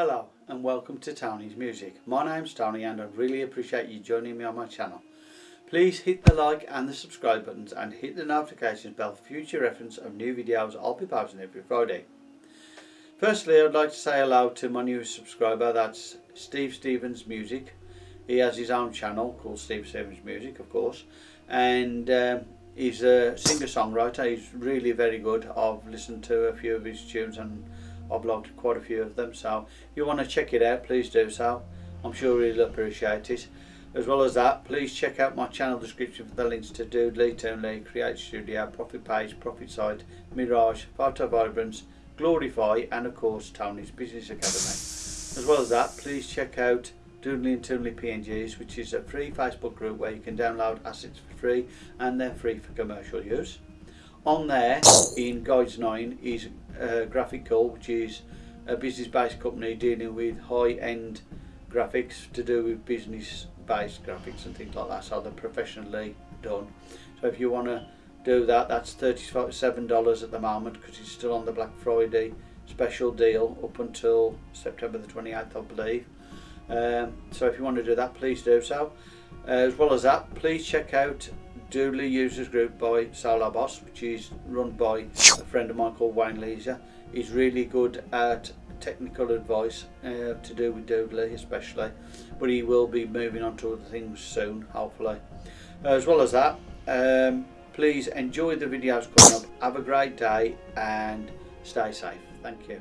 Hello and welcome to Tony's Music. My name's Tony and I really appreciate you joining me on my channel. Please hit the like and the subscribe buttons and hit the notifications bell for future reference of new videos I'll be posting every Friday. Firstly I'd like to say hello to my new subscriber that's Steve Stevens Music. He has his own channel called Steve Stevens Music of course and um, he's a singer-songwriter. He's really very good. I've listened to a few of his tunes and uploaded quite a few of them so if you want to check it out please do so. I'm sure you'll appreciate it. As well as that please check out my channel description for the links to Doodly, Toonly, Create Studio, Profit Page, Profit Site, Mirage, Photo Vibrance, Glorify and of course Tony's Business Academy. As well as that please check out Doodly and Toonly PNGs which is a free Facebook group where you can download assets for free and they're free for commercial use on there in Guides 9 is uh, Graphical which is a business based company dealing with high end graphics to do with business based graphics and things like that so they're professionally done. So if you want to do that that's $37 at the moment because it's still on the Black Friday special deal up until September the 28th I believe. Um, so if you want to do that please do so. Uh, as well as that please check out Doodly Users Group by Solo Boss, which is run by a friend of mine called Wayne Leisure. He's really good at technical advice uh, to do with Doodly especially, but he will be moving on to other things soon, hopefully. As well as that, um, please enjoy the videos coming up. Have a great day and stay safe. Thank you.